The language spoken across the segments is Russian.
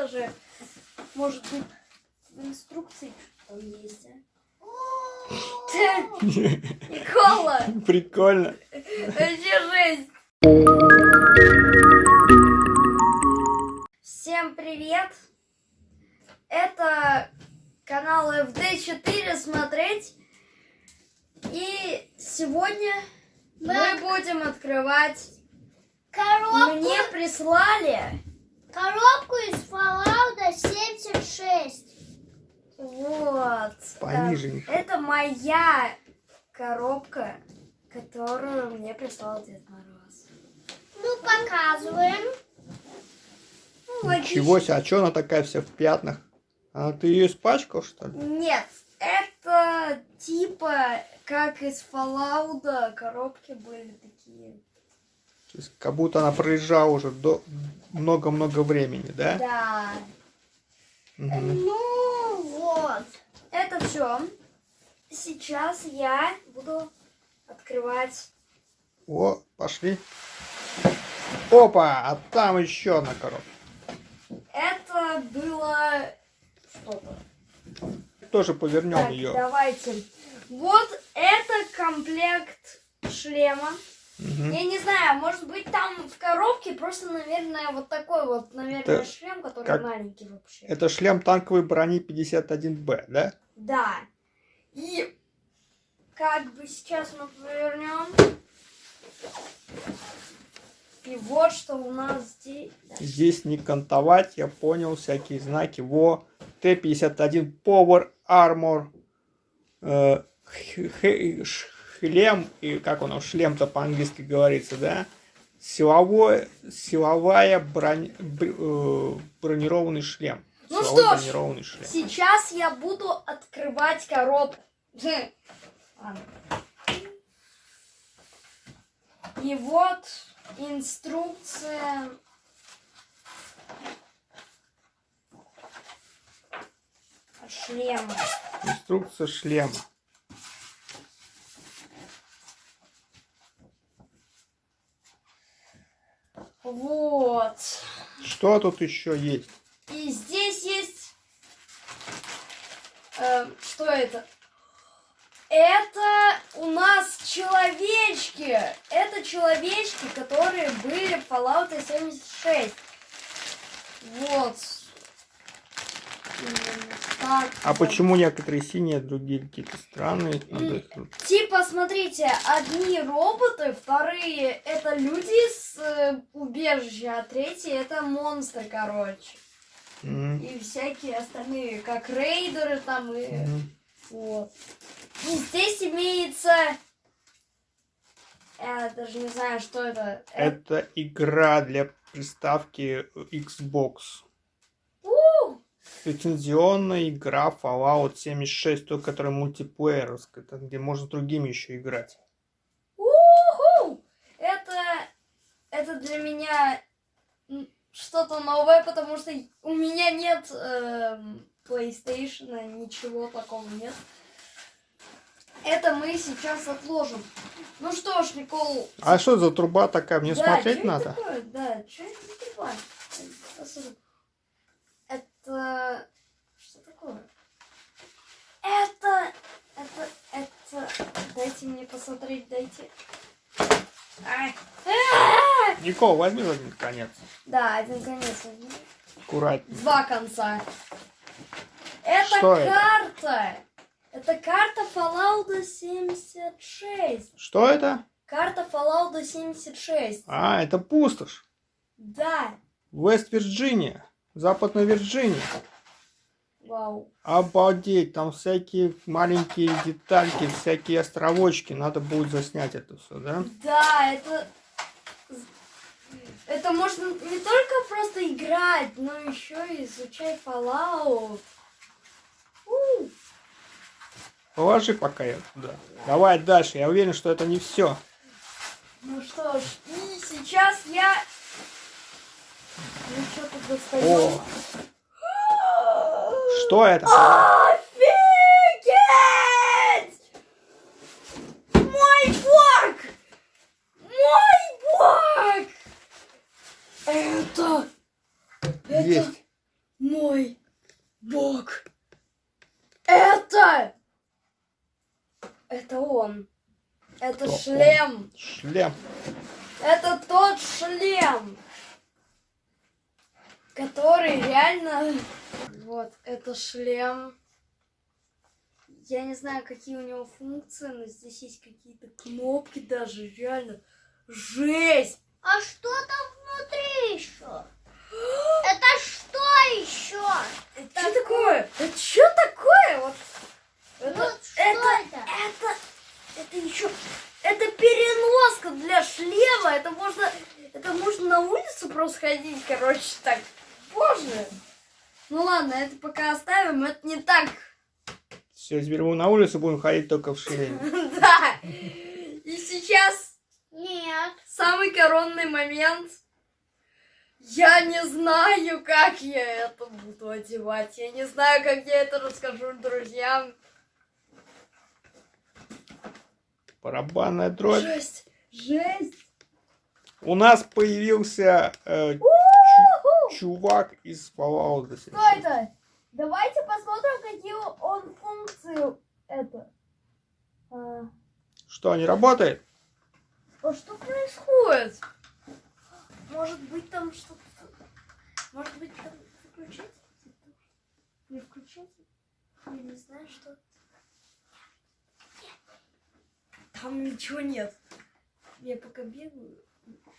даже, может быть, в инструкции что есть, а? Никола! Прикольно. Вообще жесть! Всем привет! Это канал FD4 смотреть. И сегодня мы будем открывать... Коробку, Мне прислали коробку из Fallout 76. вот. Пониже. э, Это моя коробка, которую мне прислал Дед Мороз. Ну, показываем. Ну. Чего себе, а что она такая вся в пятнах? А ты ее испачкал, что ли? Нет, это типа как из Fallout коробки были такие. То есть, как будто она проезжала уже до много-много времени, да? Да. Мгм. Ну, вот. Это все. Сейчас я буду открывать. О, пошли. Опа, а там еще одна коробка. Это было что-то. Тоже повернем Так, ее. давайте. Вот это комплект шлема. Мгм. Я не знаю, может быть там в коробке просто, наверное, вот такой вот, наверное, Это шлем, который как- маленький вообще. Это шлем танковой брони 51Б, да? Да. И как бы сейчас мы повернем. И вот что у нас здесь. Да. Здесь не кантовать, я понял, всякие знаки. Во, Т-51 Power Armor. э, шлем, и как он, шлем-то по-английски говорится, да? Силовой, силовая бронь, бр- э, бронированный шлем. Ну что ж, шлем. Сейчас я буду открывать коробку. И вот инструкция. Шлема. Инструкция шлема. Вот. Что тут еще есть? И здесь есть... э, что это? Это у нас человечки. Это человечки, которые были в Fallout 76. Вот. А почему некоторые синие, а другие какие-то странные? Надо Типа, смотрите, одни роботы, вторые это люди с э, убежища, а третьи это монстры, короче. М, И всякие остальные, как рейдеры там и... м. Вот. И здесь имеется... Я даже не знаю, что это. Это... Это игра для приставки Xbox. Лицензионная игра Fallout 76, той, которая мультиплееровская, там, где можно с другими еще играть. Уху! Это... Это для меня что-то новое, потому что у меня нет эм, PlayStation, ничего такого нет. Это мы сейчас отложим. Ну что ж, Никол, А что за труба такая? Мне Да, смотреть надо? такое? Да, что это за труба? Посмотри. Это... Что такое? Это... Это... Это... Дайте мне посмотреть, дайте. Ай. А! Никол, возьми один конец. Да, один конец. возьми. Аккуратнее. Два конца. Это Что это? карта. Это карта Fallout 76. Что это? Карта Fallout 76. А, это пустошь. Да. Вест-Вирджиния. Западная Вирджиния. Вау. Обалдеть, там всякие маленькие детальки, всякие островочки. Надо будет заснять это все, да? Да, это... Это можно не только просто играть, но еще и изучать Fallout. У, Положи пока я туда. Давай дальше. Я уверен, что это не все. Ну что ж, и сейчас я... О, что это? Офигеть! Мой бог! Мой бог! Это... Это... Есть. мой бог. Это... Это он. Это Кто он? шлем. Шлем. Это тот шлем, который реально... Вот, это шлем. Я не знаю, какие у него функции, но здесь есть какие-то кнопки даже, реально. Жесть! А что там внутри еще? Это что еще? Это что такое? Это что такое? Вот, это, Вот что это, это? это, это еще, это переноска для шлема. Это можно, это можно на улицу просто ходить, короче, так. Боже. Ну ладно, это пока оставим, это не так. Все, теперь мы на улицу будем ходить только в шлеме. Да. И сейчас Нет. самый коронный момент. Я не знаю, как я это буду одевать. Я не знаю, как я это расскажу друзьям. Барабанная дробь. Жесть! Жесть! У нас появился э, чувак из Fallout. Что это? Давайте посмотрим, какие он функции это. А, Что, не работает? а что происходит? Может быть там что-то... Может быть там включить? Не включить? Я не знаю, что... Там ничего нет. Я пока бегаю,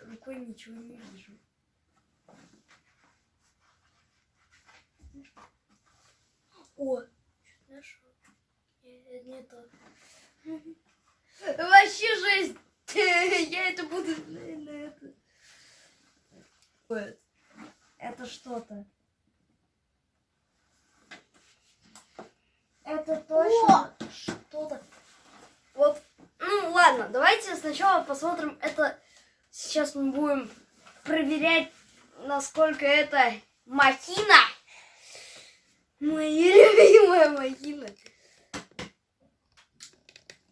рукой ничего не вижу. О, что-то нашел. Э, Не то. Вообще жесть! Я это буду на, это. Вот. Это что-то. Это точно что-то. Вот. Ну ладно, давайте сначала посмотрим это. Сейчас мы будем проверять, насколько это махина. Моя любимая махина.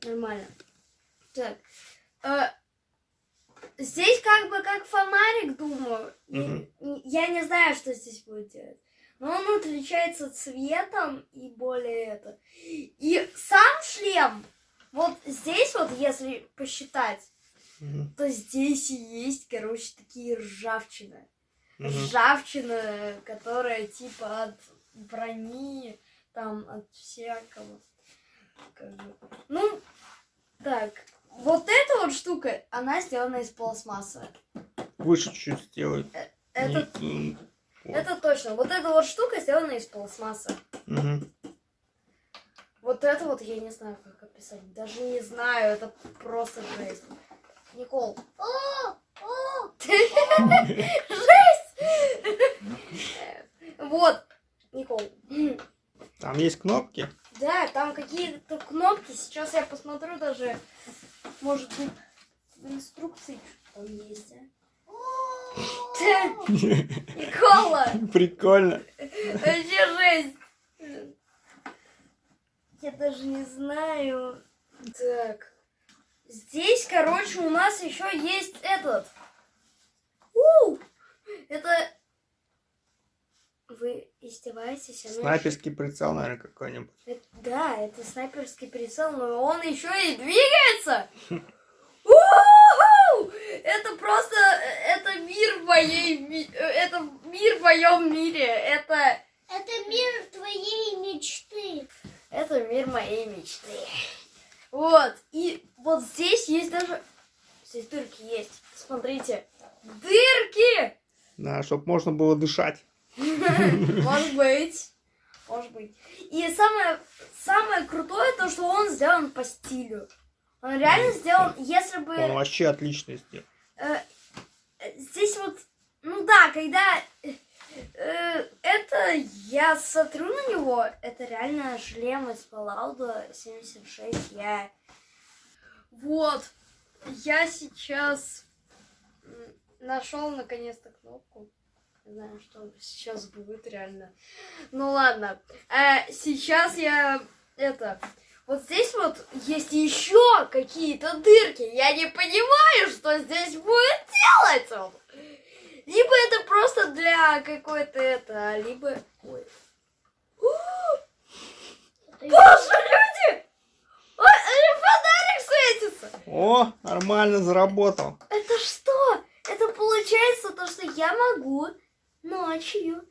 Нормально. Так. э, здесь как бы как фонарик, думаю. И Я не знаю, что здесь будет делать. Но он отличается цветом и более это. И сам шлем, вот здесь вот, если посчитать, Мгм. то здесь и есть, короче, такие ржавчины. Мгм. Ржавчина, которая типа от брони, там, от всякого. Как бы. Ну, так. Вот эта вот штука, она сделана из пластмассы. Выше чуть сделать. Это, Не- м, вот. это точно. Вот эта вот штука сделана из пластмассы. Мгм. Вот это вот я не знаю, как описать. Даже не знаю, это просто жесть. Никол. О, Вот, Никол. Там есть кнопки. Да, там какие-то кнопки. Сейчас я посмотрю даже. Может быть, в инструкции что там есть. а? Никола! Прикольно. Вообще жесть! Я даже не знаю. Так. Здесь, короче, у нас еще есть этот. У! Это... Вы издеваетесь? Оно Снайперский прицел, наверное, какой-нибудь. Это- да, это снайперский прицел, но он еще и двигается. Это просто, это мир в моей, э, это мир в моем мире. Это, Это мир твоей мечты. это мир моей мечты. Вот, и вот здесь есть даже, здесь дырки есть. Смотрите, дырки! Да, чтобы можно было дышать. Может быть. Может быть. И самое, самое крутое то, что он сделан по стилю. Он реально сделан, если бы... Он вообще отлично сделал. э, э, здесь вот... Ну да, когда... э, это я смотрю на него, это реально шлем из Fallout 76. Я... Вот. Я сейчас нашел наконец-то кнопку. Не знаю, что сейчас будет реально. Ну ладно. Э, сейчас я это. Вот здесь вот есть еще какие-то дырки. Я не понимаю, что здесь будет делать он. Либо это просто для какой-то это, либо... Ой. Боже, люди! Ой, фонарик светится! О, нормально заработал. Это что? Это получается то, что я могу ночью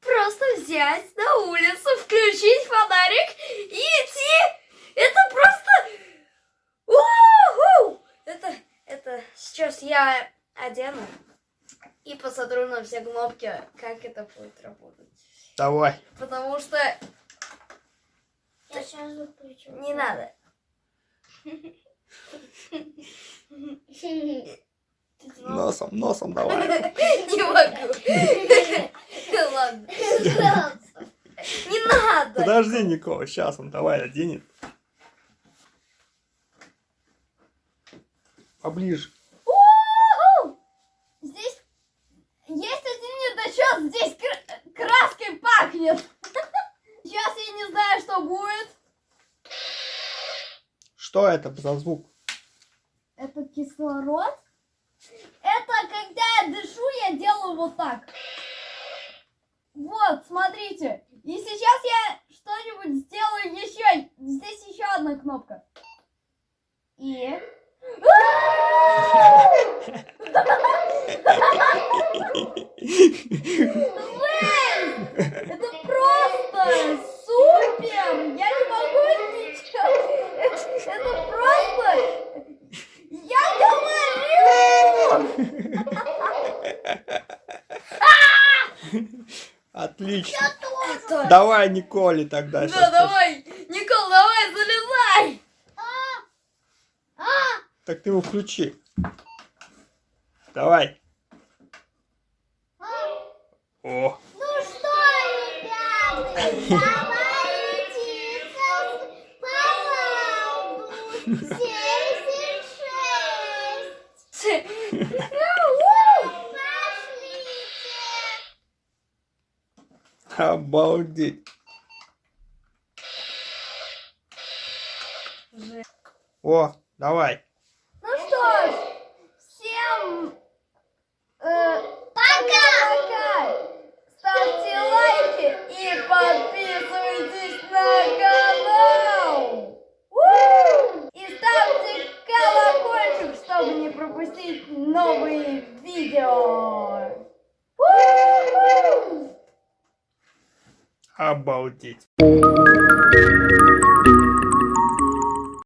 просто взять на улицу, включить фонарик и идти. Это просто... У-ху! Это, это сейчас я одену и посмотрю на все кнопки, как это будет работать. Давай. Потому что Я сейчас выключу. не надо. Носом, носом давай. Не могу. Ладно. Не надо. Подожди, Никола, сейчас он давай оденет. Поближе. Здесь есть один недочет, здесь кр- краской пахнет. Сейчас я не знаю, что будет. Что это за звук? Это кислород? Это когда я дышу, вот так. Вот, смотрите. И сейчас я что-нибудь сделаю еще. Здесь еще одна кнопка. И... Это просто супер! Я не могу ничего. Это просто... Я говорю! Отлично. Давай, Николе тогда. Да, щас давай. Никол, давай, залезай. Так ты его включи. Давай. О, Ну что, ребята, давайте по обалдеть. О, давай. Kate.